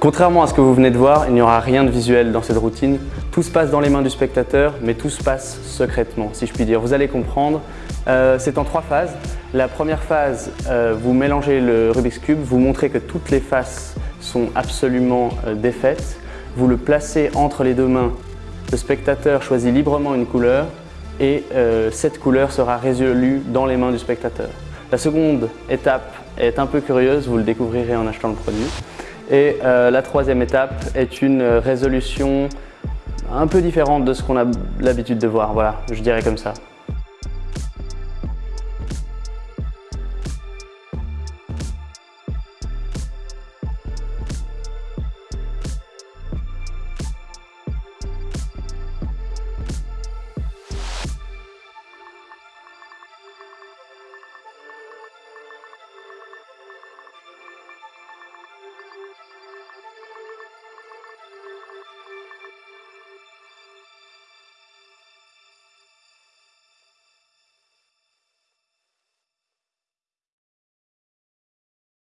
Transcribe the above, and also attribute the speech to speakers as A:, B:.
A: Contrairement à ce que vous venez de voir, il n'y aura rien de visuel dans cette routine. Tout se passe dans les mains du spectateur, mais tout se passe secrètement, si je puis dire. Vous allez comprendre. Euh, c'est en trois phases. La première phase, euh, vous mélangez le Rubik's Cube, vous montrez que toutes les faces sont absolument euh, défaites. Vous le placez entre les deux mains. Le spectateur choisit librement une couleur et cette couleur sera résolue dans les mains du spectateur. La seconde étape est un peu curieuse, vous le découvrirez en achetant le produit. Et euh, la troisième étape est une résolution un peu différente de ce qu'on a l'habitude de voir, voilà, je dirais comme ça.